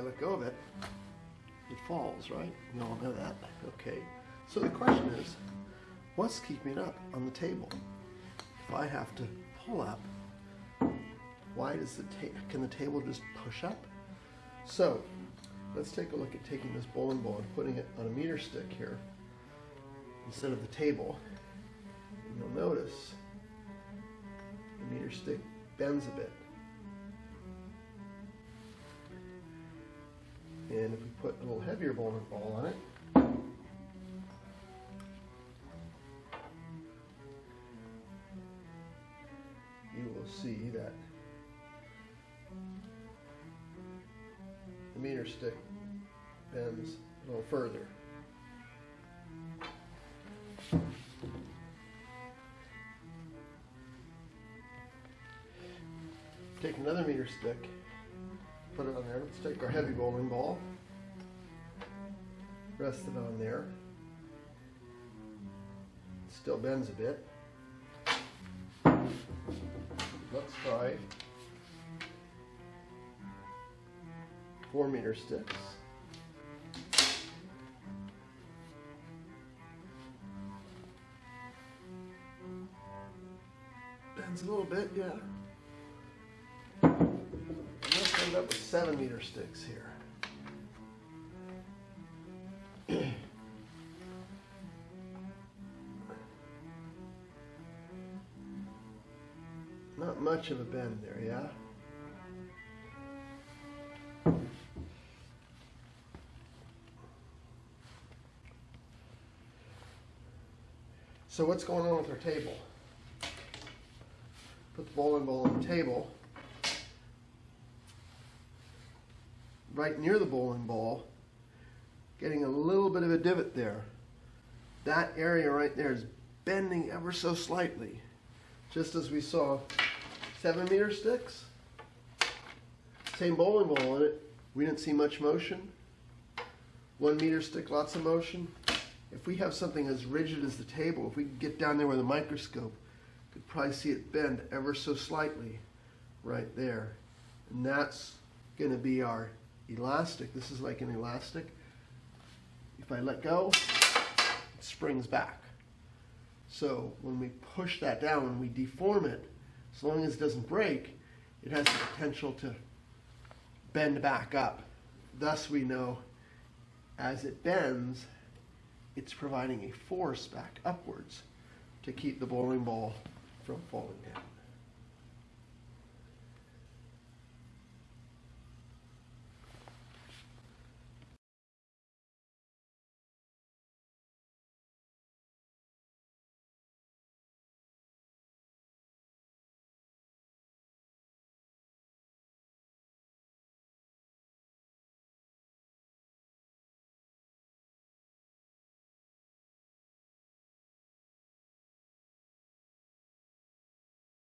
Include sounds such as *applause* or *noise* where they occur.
let go of it, it falls, right? We all know that. Okay. So the question is, what's keeping it up on the table? If I have to pull up, why does the can the table just push up? So let's take a look at taking this bowling ball and putting it on a meter stick here instead of the table. And you'll notice the meter stick bends a bit. And if we put a little heavier bowling ball on it, you will see that the meter stick bends a little further. Take another meter stick, put it on there. Let's take our heavy bowling ball, rest it on there. Still bends a bit. Let's try four meter sticks. Bends a little bit, yeah. Up with seven meter sticks here. *clears throat* Not much of a bend there, yeah? So what's going on with our table? Put the bowling ball on the table. Right near the bowling ball, getting a little bit of a divot there. That area right there is bending ever so slightly. Just as we saw seven meter sticks, same bowling ball in it, we didn't see much motion. One meter stick, lots of motion. If we have something as rigid as the table, if we could get down there with a microscope, could probably see it bend ever so slightly right there. And that's going to be our elastic. This is like an elastic. If I let go, it springs back. So when we push that down, when we deform it, as long as it doesn't break, it has the potential to bend back up. Thus we know as it bends, it's providing a force back upwards to keep the bowling ball from falling down.